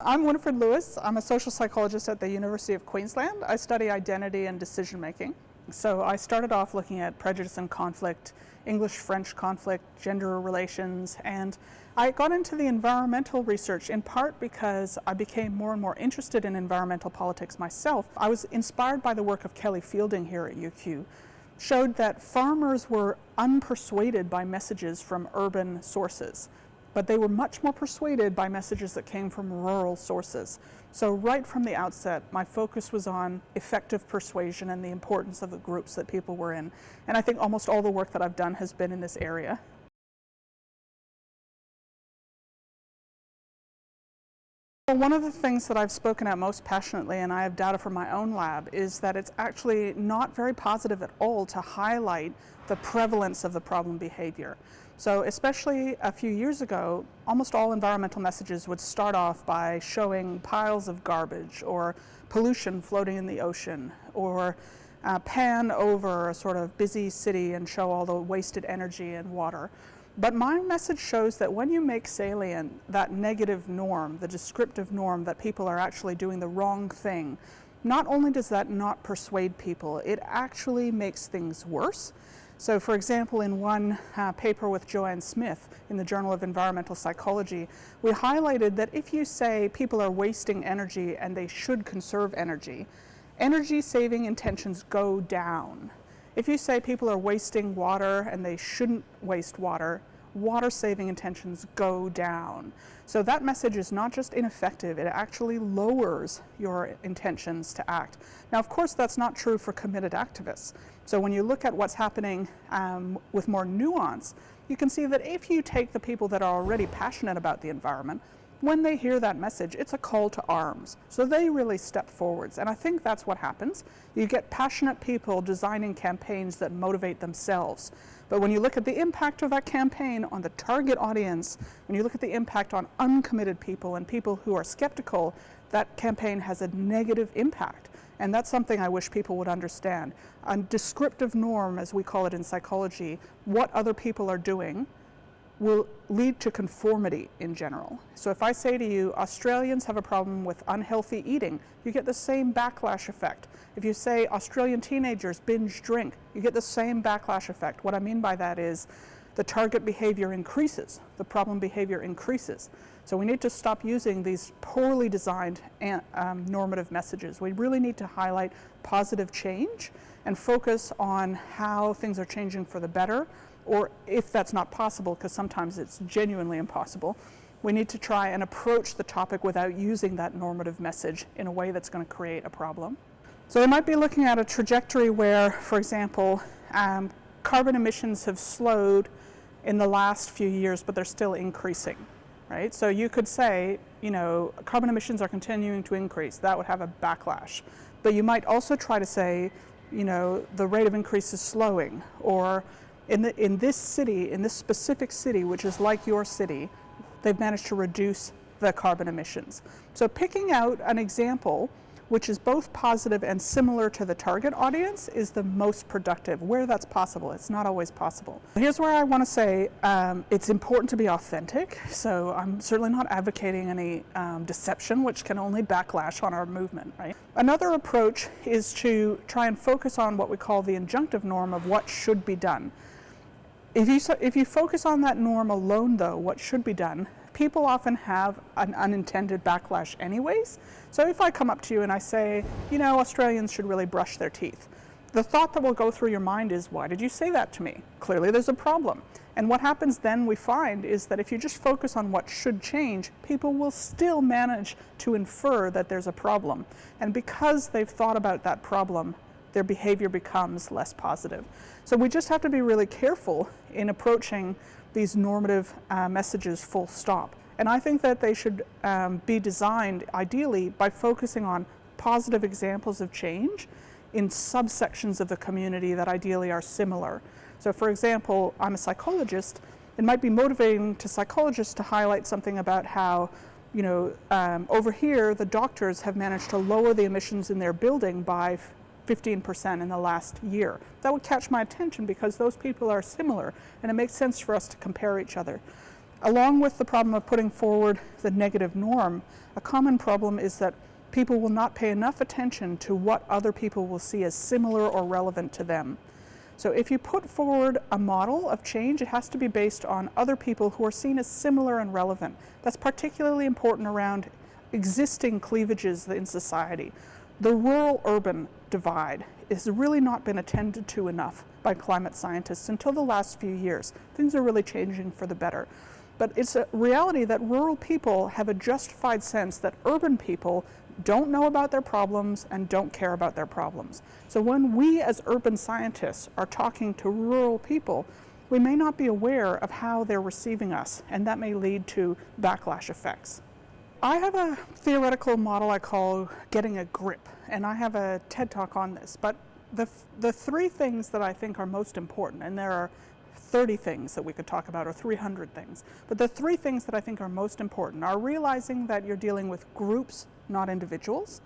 I'm Winnifred Louis. I'm a social psychologist at the University of Queensland. I study identity and decision making. So I started off looking at prejudice and conflict, English-French conflict, gender relations, and I got into the environmental research in part because I became more and more interested in environmental politics myself. I was inspired by the work of Kelly Fielding here at UQ, showed that farmers were unpersuaded by messages from urban sources but they were much more persuaded by messages that came from rural sources. So right from the outset, my focus was on effective persuasion and the importance of the groups that people were in. And I think almost all the work that I've done has been in this area. Well, One of the things that I've spoken at most passionately, and I have data from my own lab, is that it's actually not very positive at all to highlight the prevalence of the problem behavior. So especially a few years ago, almost all environmental messages would start off by showing piles of garbage or pollution floating in the ocean or uh, pan over a sort of busy city and show all the wasted energy and water. But my message shows that when you make salient that negative norm, the descriptive norm that people are actually doing the wrong thing, not only does that not persuade people, it actually makes things worse. So for example, in one uh, paper with Joanne Smith in the Journal of Environmental Psychology, we highlighted that if you say people are wasting energy and they should conserve energy, energy saving intentions go down. If you say people are wasting water and they shouldn't waste water, water saving intentions go down. So that message is not just ineffective, it actually lowers your intentions to act. Now of course that's not true for committed activists. So when you look at what's happening um, with more nuance, you can see that if you take the people that are already passionate about the environment, when they hear that message, it's a call to arms. So they really step forwards. And I think that's what happens. You get passionate people designing campaigns that motivate themselves. But when you look at the impact of that campaign on the target audience, when you look at the impact on uncommitted people and people who are skeptical, that campaign has a negative impact. And that's something I wish people would understand. A descriptive norm, as we call it in psychology, what other people are doing, will lead to conformity in general. So if I say to you, Australians have a problem with unhealthy eating, you get the same backlash effect. If you say Australian teenagers binge drink, you get the same backlash effect. What I mean by that is the target behavior increases, the problem behavior increases. So we need to stop using these poorly designed um, normative messages. We really need to highlight positive change and focus on how things are changing for the better or if that's not possible, because sometimes it's genuinely impossible, we need to try and approach the topic without using that normative message in a way that's going to create a problem. So they might be looking at a trajectory where, for example, um, carbon emissions have slowed in the last few years, but they're still increasing, right? So you could say, you know, carbon emissions are continuing to increase. That would have a backlash. But you might also try to say, you know, the rate of increase is slowing, or in, the, in this city, in this specific city, which is like your city, they've managed to reduce the carbon emissions. So picking out an example which is both positive and similar to the target audience is the most productive, where that's possible. It's not always possible. Here's where I want to say um, it's important to be authentic, so I'm certainly not advocating any um, deception, which can only backlash on our movement. Right? Another approach is to try and focus on what we call the injunctive norm of what should be done. If you, if you focus on that norm alone, though, what should be done, people often have an unintended backlash anyways. So if I come up to you and I say, you know, Australians should really brush their teeth, the thought that will go through your mind is, why did you say that to me? Clearly there's a problem. And what happens then we find is that if you just focus on what should change, people will still manage to infer that there's a problem. And because they've thought about that problem, their behavior becomes less positive. So we just have to be really careful in approaching these normative uh, messages full stop. And I think that they should um, be designed ideally by focusing on positive examples of change in subsections of the community that ideally are similar. So for example, I'm a psychologist. It might be motivating to psychologists to highlight something about how you know, um, over here, the doctors have managed to lower the emissions in their building by 15% in the last year. That would catch my attention because those people are similar and it makes sense for us to compare each other. Along with the problem of putting forward the negative norm, a common problem is that people will not pay enough attention to what other people will see as similar or relevant to them. So if you put forward a model of change, it has to be based on other people who are seen as similar and relevant. That's particularly important around existing cleavages in society. The rural-urban divide has really not been attended to enough by climate scientists until the last few years. Things are really changing for the better. But it's a reality that rural people have a justified sense that urban people don't know about their problems and don't care about their problems. So when we as urban scientists are talking to rural people, we may not be aware of how they're receiving us, and that may lead to backlash effects. I have a theoretical model I call getting a grip, and I have a TED talk on this, but the, the three things that I think are most important, and there are 30 things that we could talk about or 300 things. But the three things that I think are most important are realizing that you're dealing with groups, not individuals,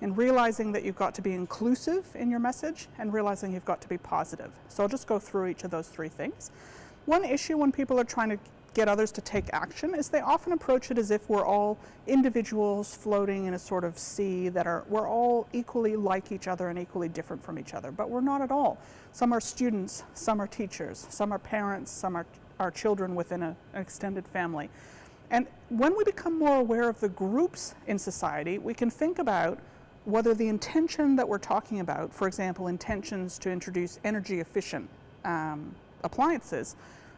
and realizing that you've got to be inclusive in your message and realizing you've got to be positive. So I'll just go through each of those three things. One issue when people are trying to get others to take action is they often approach it as if we're all individuals floating in a sort of sea that are, we're all equally like each other and equally different from each other, but we're not at all. Some are students, some are teachers, some are parents, some are, are children within a, an extended family. And when we become more aware of the groups in society, we can think about whether the intention that we're talking about, for example, intentions to introduce energy efficient um, appliances,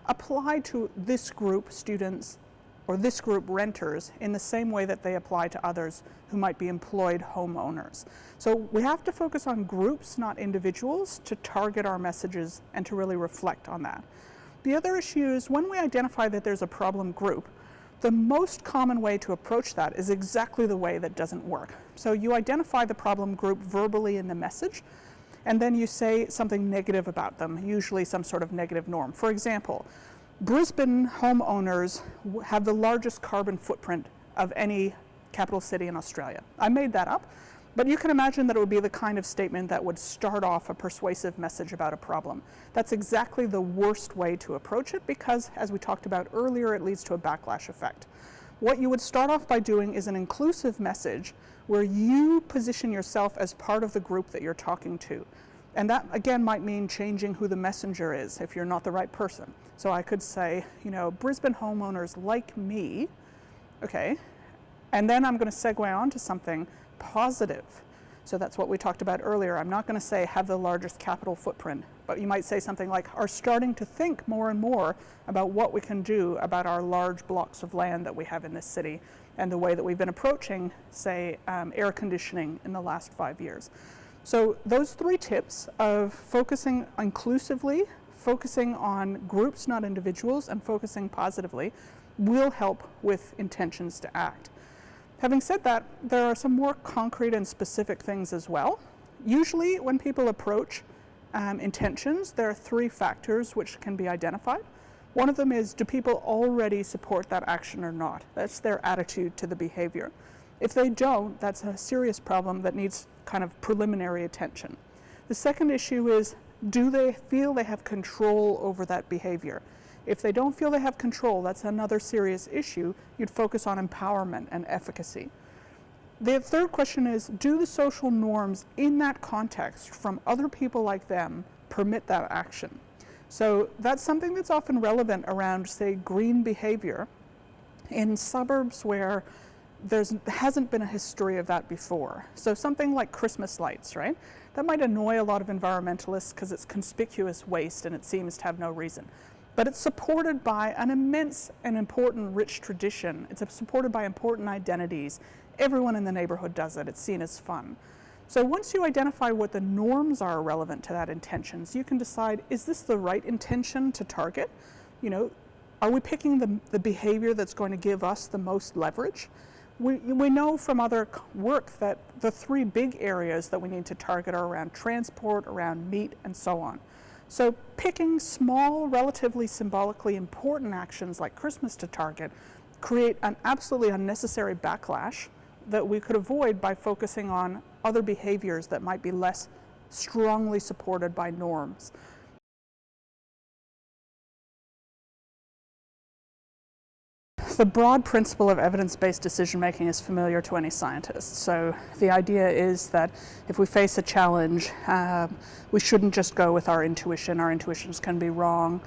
apply to this group students or this group renters in the same way that they apply to others who might be employed homeowners. So we have to focus on groups, not individuals, to target our messages and to really reflect on that. The other issue is when we identify that there's a problem group, the most common way to approach that is exactly the way that doesn't work. So you identify the problem group verbally in the message, and then you say something negative about them, usually some sort of negative norm. For example, Brisbane homeowners have the largest carbon footprint of any capital city in Australia. I made that up, but you can imagine that it would be the kind of statement that would start off a persuasive message about a problem. That's exactly the worst way to approach it because, as we talked about earlier, it leads to a backlash effect. What you would start off by doing is an inclusive message where you position yourself as part of the group that you're talking to. And that, again, might mean changing who the messenger is if you're not the right person. So I could say, you know, Brisbane homeowners like me, okay, and then I'm going to segue on to something positive. So that's what we talked about earlier. I'm not going to say have the largest capital footprint, but you might say something like are starting to think more and more about what we can do about our large blocks of land that we have in this city and the way that we've been approaching, say, um, air conditioning in the last five years. So those three tips of focusing inclusively, focusing on groups, not individuals, and focusing positively will help with intentions to act. Having said that, there are some more concrete and specific things as well. Usually when people approach um, intentions, there are three factors which can be identified. One of them is, do people already support that action or not? That's their attitude to the behavior. If they don't, that's a serious problem that needs kind of preliminary attention. The second issue is, do they feel they have control over that behavior? If they don't feel they have control, that's another serious issue. You'd focus on empowerment and efficacy. The third question is, do the social norms in that context from other people like them permit that action? So that's something that's often relevant around, say, green behavior in suburbs where there hasn't been a history of that before. So something like Christmas lights, right? That might annoy a lot of environmentalists because it's conspicuous waste and it seems to have no reason but it's supported by an immense and important rich tradition. It's supported by important identities. Everyone in the neighborhood does it. It's seen as fun. So once you identify what the norms are relevant to that intention, so you can decide, is this the right intention to target? You know, are we picking the, the behavior that's going to give us the most leverage? We, we know from other work that the three big areas that we need to target are around transport, around meat, and so on. So picking small, relatively symbolically important actions like Christmas to target create an absolutely unnecessary backlash that we could avoid by focusing on other behaviors that might be less strongly supported by norms. the broad principle of evidence-based decision making is familiar to any scientist. So the idea is that if we face a challenge, uh, we shouldn't just go with our intuition. Our intuitions can be wrong.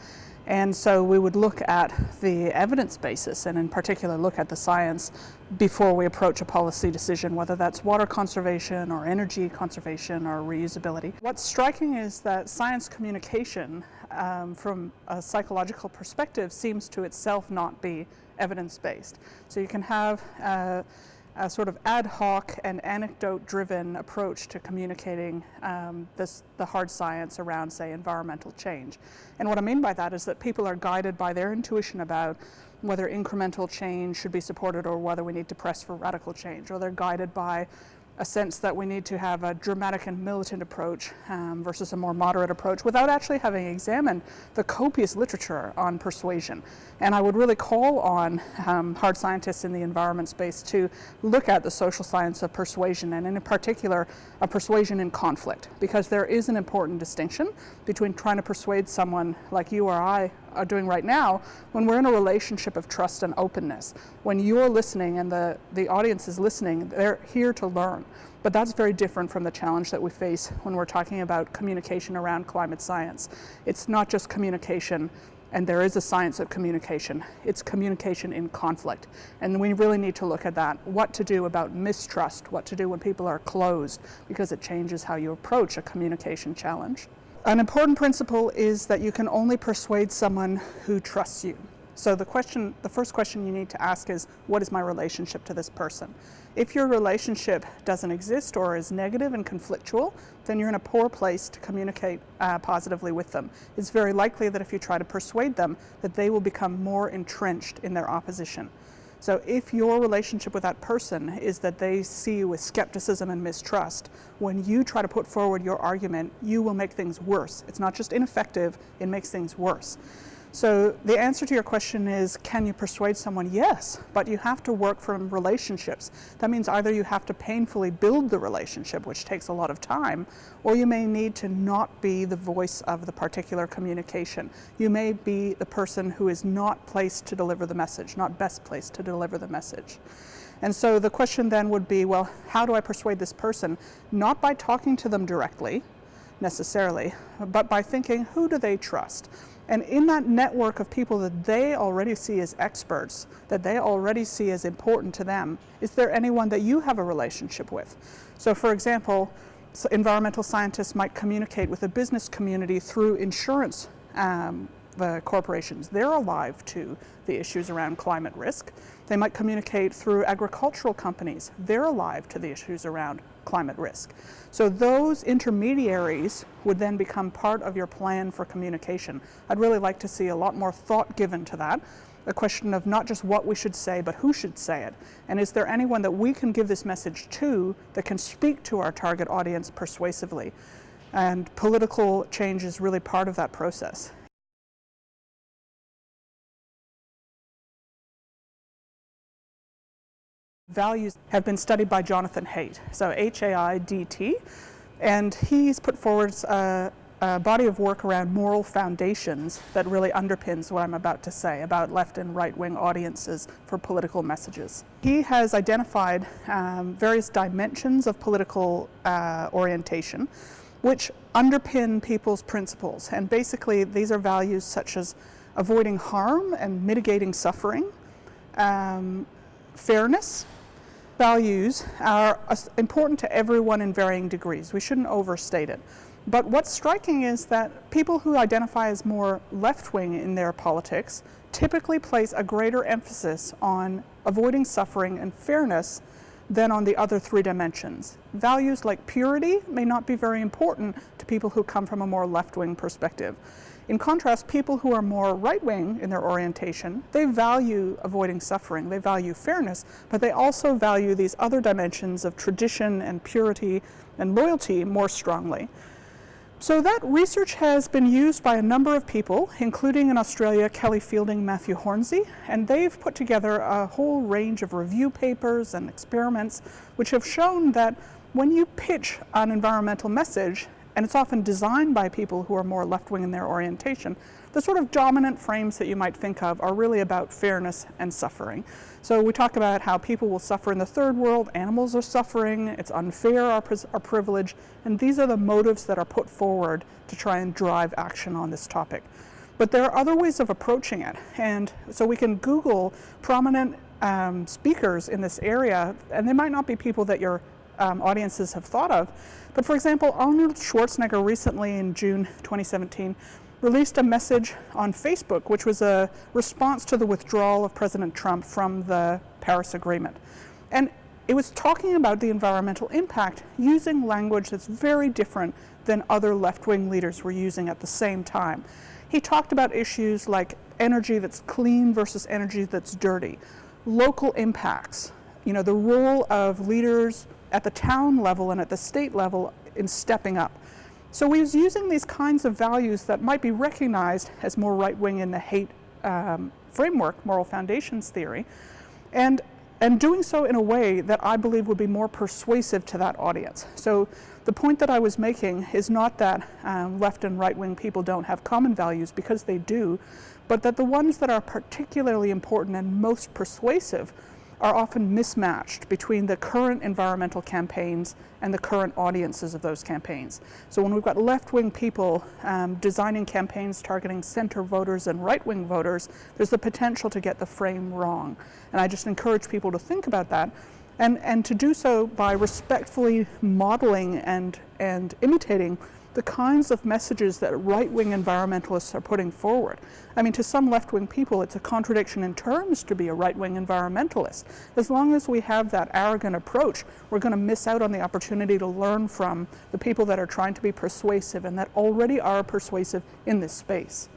And so we would look at the evidence basis and in particular look at the science before we approach a policy decision, whether that's water conservation or energy conservation or reusability. What's striking is that science communication um, from a psychological perspective seems to itself not be evidence-based. So you can have uh, a sort of ad hoc and anecdote-driven approach to communicating um, this, the hard science around, say, environmental change. And what I mean by that is that people are guided by their intuition about whether incremental change should be supported or whether we need to press for radical change, or they're guided by a sense that we need to have a dramatic and militant approach um, versus a more moderate approach without actually having examined the copious literature on persuasion. And I would really call on um, hard scientists in the environment space to look at the social science of persuasion and in particular a persuasion in conflict because there is an important distinction between trying to persuade someone like you or I are doing right now when we're in a relationship of trust and openness. When you're listening and the, the audience is listening, they're here to learn. But that's very different from the challenge that we face when we're talking about communication around climate science. It's not just communication and there is a science of communication. It's communication in conflict. And we really need to look at that. What to do about mistrust, what to do when people are closed, because it changes how you approach a communication challenge. An important principle is that you can only persuade someone who trusts you. So the question, the first question you need to ask is, what is my relationship to this person? If your relationship doesn't exist or is negative and conflictual, then you're in a poor place to communicate uh, positively with them. It's very likely that if you try to persuade them, that they will become more entrenched in their opposition. So if your relationship with that person is that they see you with skepticism and mistrust, when you try to put forward your argument, you will make things worse. It's not just ineffective, it makes things worse. So the answer to your question is, can you persuade someone? Yes, but you have to work from relationships. That means either you have to painfully build the relationship, which takes a lot of time, or you may need to not be the voice of the particular communication. You may be the person who is not placed to deliver the message, not best placed to deliver the message. And so the question then would be, well, how do I persuade this person? Not by talking to them directly, necessarily, but by thinking, who do they trust? And in that network of people that they already see as experts, that they already see as important to them, is there anyone that you have a relationship with? So for example, environmental scientists might communicate with the business community through insurance um, the corporations. They're alive to the issues around climate risk. They might communicate through agricultural companies. They're alive to the issues around climate risk. So those intermediaries would then become part of your plan for communication. I'd really like to see a lot more thought given to that. A question of not just what we should say, but who should say it. And is there anyone that we can give this message to that can speak to our target audience persuasively? And political change is really part of that process. Values have been studied by Jonathan Haidt, so H-A-I-D-T, and he's put forward a, a, body of work around moral foundations that really underpins what I'm about to say about left and right wing audiences for political messages. He has identified um, various dimensions of political uh, orientation which underpin people's principles and basically these are values such as avoiding harm and mitigating suffering, um, fairness, values are important to everyone in varying degrees. We shouldn't overstate it. But what's striking is that people who identify as more left-wing in their politics typically place a greater emphasis on avoiding suffering and fairness than on the other three dimensions. Values like purity may not be very important to people who come from a more left-wing perspective. In contrast, people who are more right-wing in their orientation, they value avoiding suffering, they value fairness, but they also value these other dimensions of tradition and purity and loyalty more strongly. So that research has been used by a number of people, including in Australia, Kelly Fielding, Matthew Hornsey, and they've put together a whole range of review papers and experiments which have shown that when you pitch an environmental message, and it's often designed by people who are more left-wing in their orientation, the sort of dominant frames that you might think of are really about fairness and suffering. So we talk about how people will suffer in the third world, animals are suffering, it's unfair, our, our privilege, and these are the motives that are put forward to try and drive action on this topic. But there are other ways of approaching it, and so we can Google prominent um, speakers in this area, and they might not be people that your um, audiences have thought of. But for example, Arnold Schwarzenegger recently in June 2017 released a message on Facebook, which was a response to the withdrawal of President Trump from the Paris Agreement. And it was talking about the environmental impact using language that's very different than other left-wing leaders were using at the same time. He talked about issues like energy that's clean versus energy that's dirty, local impacts, you know, the role of leaders at the town level and at the state level in stepping up. So he was using these kinds of values that might be recognized as more right-wing in the Haidt um, framework, moral foundations theory, and, and doing so in a way that I believe would be more persuasive to that audience. So the point that I was making is not that um, left and right-wing people don't have common values, because they do, but that the ones that are particularly important and most persuasive are often mismatched between the current environmental campaigns and the current audiences of those campaigns. So when we've got left-wing people um, designing campaigns targeting center voters and right-wing voters, there's the potential to get the frame wrong. And I just encourage people to think about that and, and to do so by respectfully modeling and, and imitating the kinds of messages that right-wing environmentalists are putting forward. I mean, to some left-wing people, it's a contradiction in terms to be a right-wing environmentalist. As long as we have that arrogant approach, we're going to miss out on the opportunity to learn from the people that are trying to be persuasive and that already are persuasive in this space.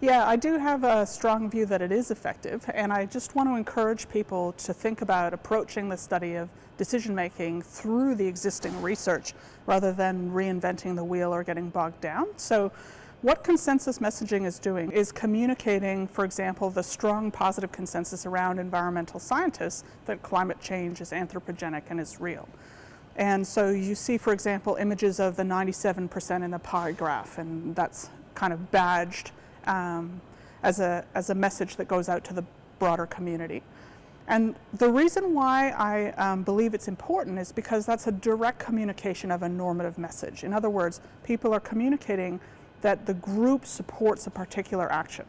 Yeah, I do have a strong view that it is effective, and I just want to encourage people to think about approaching the study of decision making through the existing research rather than reinventing the wheel or getting bogged down. So what consensus messaging is doing is communicating, for example, the strong positive consensus around environmental scientists that climate change is anthropogenic and is real. And so you see, for example, images of the 97% in the pie graph, and that's kind of badged um, as, a, as a message that goes out to the broader community. And the reason why I um, believe it's important is because that's a direct communication of a normative message. In other words, people are communicating that the group supports a particular action.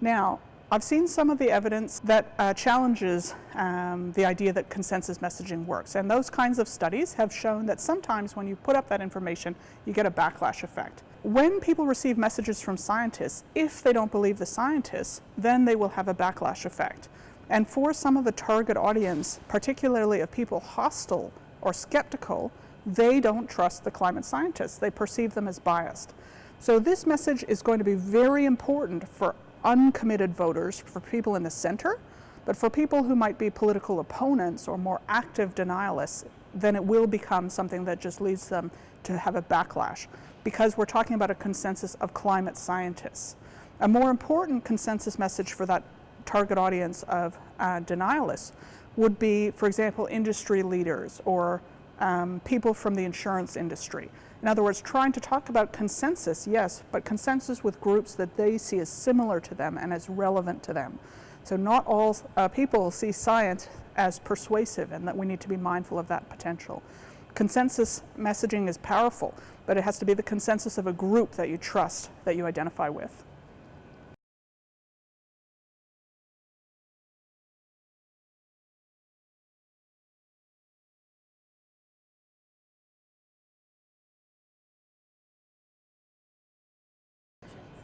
Now, I've seen some of the evidence that uh, challenges um, the idea that consensus messaging works. And those kinds of studies have shown that sometimes when you put up that information, you get a backlash effect. When people receive messages from scientists, if they don't believe the scientists, then they will have a backlash effect. And for some of the target audience, particularly of people hostile or skeptical, they don't trust the climate scientists. They perceive them as biased. So this message is going to be very important for uncommitted voters, for people in the center, but for people who might be political opponents or more active denialists, then it will become something that just leads them to have a backlash because we're talking about a consensus of climate scientists. A more important consensus message for that target audience of uh, denialists would be, for example, industry leaders or um, people from the insurance industry. In other words, trying to talk about consensus, yes, but consensus with groups that they see as similar to them and as relevant to them. So not all uh, people see science as persuasive and that we need to be mindful of that potential. Consensus messaging is powerful, but it has to be the consensus of a group that you trust, that you identify with.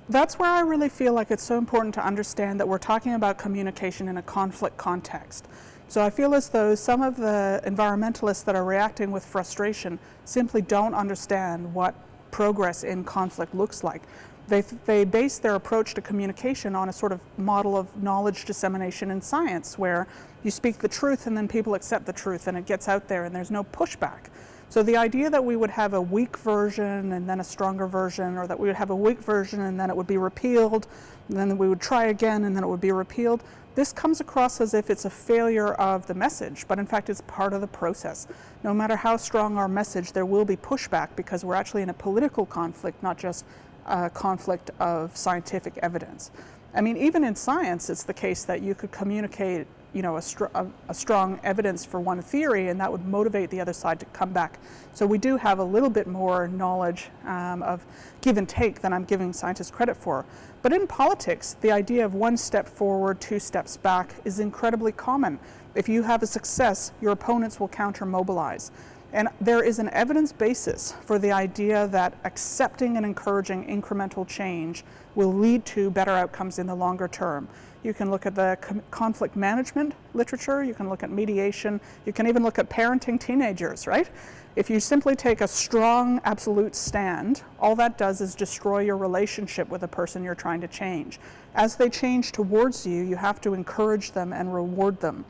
That's where I really feel like it's so important to understand that we're talking about communication in a conflict context. So I feel as though some of the environmentalists that are reacting with frustration simply don't understand what progress in conflict looks like. They, they base their approach to communication on a sort of model of knowledge dissemination in science where you speak the truth and then people accept the truth and it gets out there and there's no pushback. So the idea that we would have a weak version and then a stronger version, or that we would have a weak version and then it would be repealed, and then we would try again and then it would be repealed, this comes across as if it's a failure of the message, but in fact it's part of the process. No matter how strong our message, there will be pushback because we're actually in a political conflict, not just a conflict of scientific evidence. I mean, even in science, it's the case that you could communicate you know, a, str a, a, strong evidence for one theory and that would motivate the other side to come back. So we do have a little bit more knowledge um, of give and take than I'm giving scientists credit for. But in politics, the idea of one step forward, two steps back is incredibly common. If you have a success, your opponents will counter mobilize. And there is an evidence basis for the idea that accepting and encouraging incremental change will lead to better outcomes in the longer term. You can look at the conflict management literature, you can look at mediation, you can even look at parenting teenagers, right? If you simply take a strong absolute stand, all that does is destroy your relationship with the person you're trying to change. As they change towards you, you have to encourage them and reward them.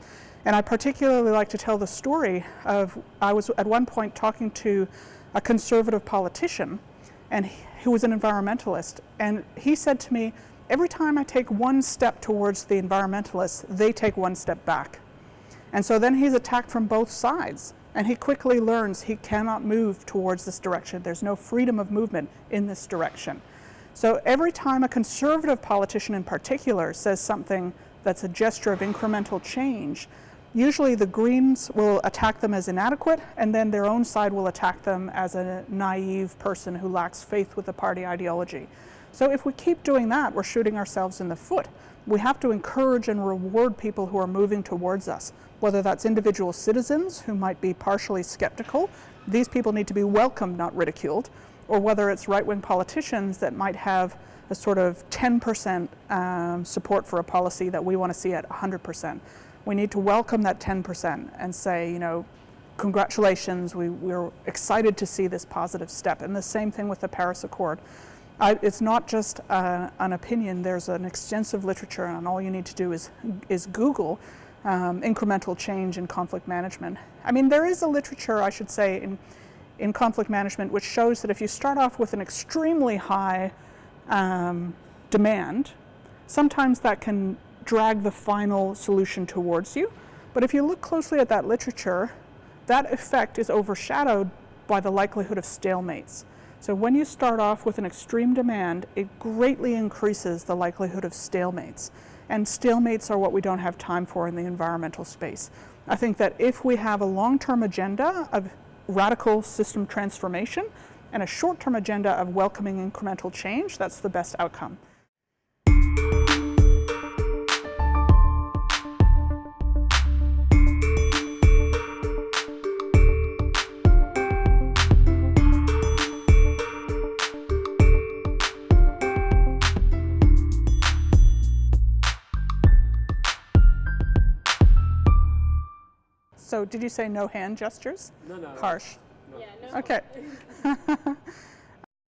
And I particularly like to tell the story of, I was at one point talking to a conservative politician and he, who was an environmentalist. And he said to me, every time I take one step towards the environmentalists, they take one step back. And so then he's attacked from both sides. And he quickly learns he cannot move towards this direction. There's no freedom of movement in this direction. So every time a conservative politician in particular says something that's a gesture of incremental change, usually the Greens will attack them as inadequate, and then their own side will attack them as a naive person who lacks faith with the party ideology. So if we keep doing that, we're shooting ourselves in the foot. We have to encourage and reward people who are moving towards us, whether that's individual citizens who might be partially skeptical. These people need to be welcomed, not ridiculed, or whether it's right-wing politicians that might have a sort of 10% um, support for a policy that we want to see at 100%. We need to welcome that 10% and say, you know, congratulations, we, we're excited to see this positive step. And the same thing with the Paris Accord. I, it's not just uh, an opinion, there's an extensive literature and all you need to do is, is Google um, incremental change in conflict management. I mean, there is a literature, I should say, in, in conflict management which shows that if you start off with an extremely high um, demand, sometimes that can drag the final solution towards you. But if you look closely at that literature, that effect is overshadowed by the likelihood of stalemates. So when you start off with an extreme demand, it greatly increases the likelihood of stalemates. And stalemates are what we don't have time for in the environmental space. I think that if we have a long-term agenda of radical system transformation and a short-term agenda of welcoming incremental change, that's the best outcome. So did you say no hand gestures? No, no. Harsh. No. Yeah, no. Okay.